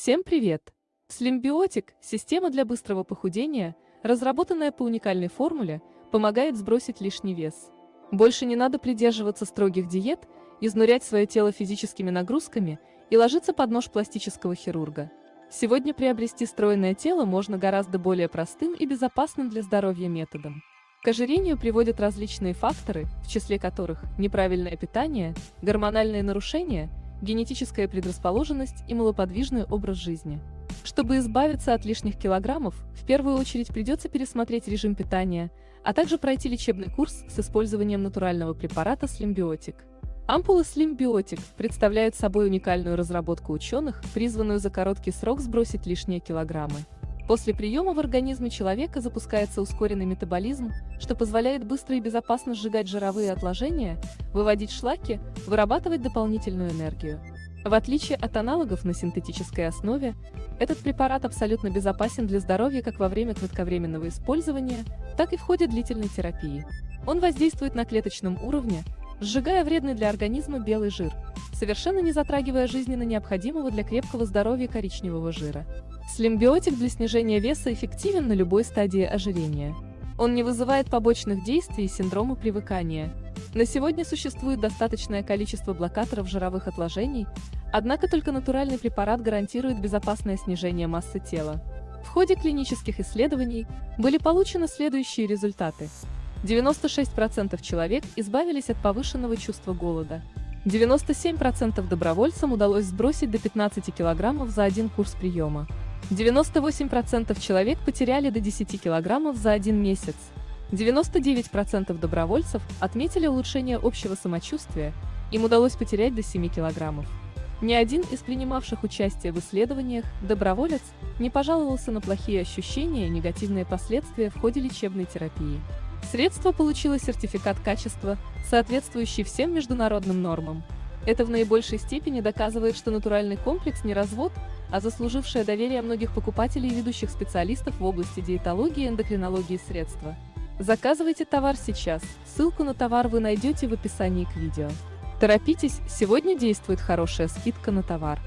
Всем привет! Слимбиотик – система для быстрого похудения, разработанная по уникальной формуле, помогает сбросить лишний вес. Больше не надо придерживаться строгих диет, изнурять свое тело физическими нагрузками и ложиться под нож пластического хирурга. Сегодня приобрести стройное тело можно гораздо более простым и безопасным для здоровья методом. К ожирению приводят различные факторы, в числе которых неправильное питание, гормональные нарушения, генетическая предрасположенность и малоподвижный образ жизни. Чтобы избавиться от лишних килограммов, в первую очередь придется пересмотреть режим питания, а также пройти лечебный курс с использованием натурального препарата Slimbiotic. Ампулы Slimbiotic представляют собой уникальную разработку ученых, призванную за короткий срок сбросить лишние килограммы. После приема в организме человека запускается ускоренный метаболизм, что позволяет быстро и безопасно сжигать жировые отложения, выводить шлаки, вырабатывать дополнительную энергию. В отличие от аналогов на синтетической основе, этот препарат абсолютно безопасен для здоровья как во время кратковременного использования, так и в ходе длительной терапии. Он воздействует на клеточном уровне, сжигая вредный для организма белый жир, совершенно не затрагивая жизненно необходимого для крепкого здоровья коричневого жира. Слимбиотик для снижения веса эффективен на любой стадии ожирения. Он не вызывает побочных действий и синдрома привыкания. На сегодня существует достаточное количество блокаторов жировых отложений, однако только натуральный препарат гарантирует безопасное снижение массы тела. В ходе клинических исследований были получены следующие результаты. 96% человек избавились от повышенного чувства голода. 97% добровольцам удалось сбросить до 15 килограммов за один курс приема. 98% человек потеряли до 10 килограммов за один месяц. 99% добровольцев отметили улучшение общего самочувствия, им удалось потерять до 7 килограммов. Ни один из принимавших участие в исследованиях, доброволец, не пожаловался на плохие ощущения и негативные последствия в ходе лечебной терапии. Средство получило сертификат качества, соответствующий всем международным нормам. Это в наибольшей степени доказывает, что натуральный комплекс не развод, а заслужившее доверие многих покупателей и ведущих специалистов в области диетологии и эндокринологии средства. Заказывайте товар сейчас, ссылку на товар вы найдете в описании к видео. Торопитесь, сегодня действует хорошая скидка на товар.